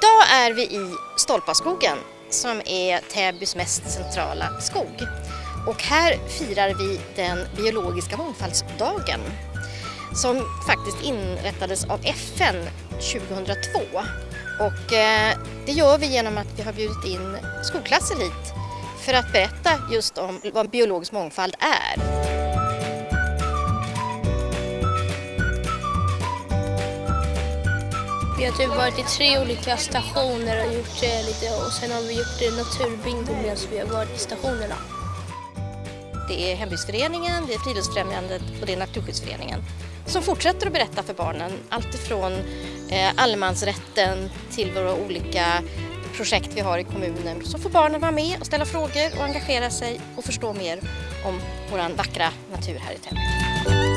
Idag är vi i Stolpaskogen som är Täbys mest centrala skog. Och här firar vi den biologiska mångfaldsdagen som faktiskt inrättades av FN 2002. Och eh, det gör vi genom att vi har bjudit in skolklasser hit för att berätta just om vad biologisk mångfald är. Vi har typ varit i tre olika stationer och gjort det lite och sen har vi gjort det naturbingo medan vi har varit i stationerna. Det är hembygdsföreningen, det är Friluftsfrämjandet och det är Naturskyddsföreningen som fortsätter att berätta för barnen allt ifrån eh, allemansrätten till våra olika projekt vi har i kommunen. Så får barnen vara med och ställa frågor och engagera sig och förstå mer om vår vackra natur här i Täby.